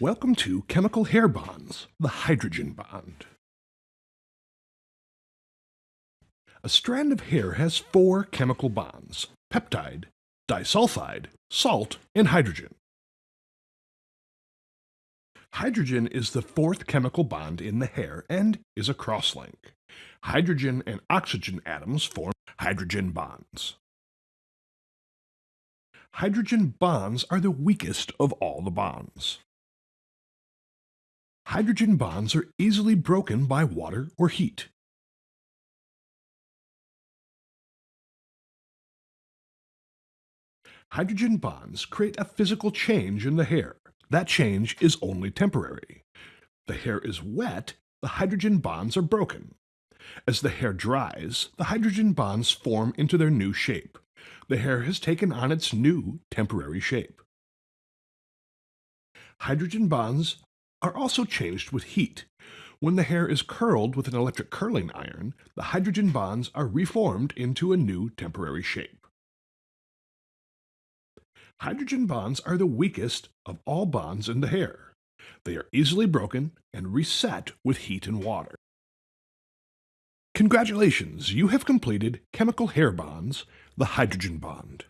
Welcome to Chemical Hair Bonds, the hydrogen bond. A strand of hair has four chemical bonds, peptide, disulfide, salt, and hydrogen. Hydrogen is the fourth chemical bond in the hair and is a crosslink. Hydrogen and oxygen atoms form hydrogen bonds. Hydrogen bonds are the weakest of all the bonds. Hydrogen bonds are easily broken by water or heat. Hydrogen bonds create a physical change in the hair. That change is only temporary. The hair is wet, the hydrogen bonds are broken. As the hair dries, the hydrogen bonds form into their new shape. The hair has taken on its new temporary shape. Hydrogen bonds are also changed with heat. When the hair is curled with an electric curling iron, the hydrogen bonds are reformed into a new temporary shape. Hydrogen bonds are the weakest of all bonds in the hair. They are easily broken and reset with heat and water. Congratulations, you have completed Chemical Hair Bonds, the hydrogen bond.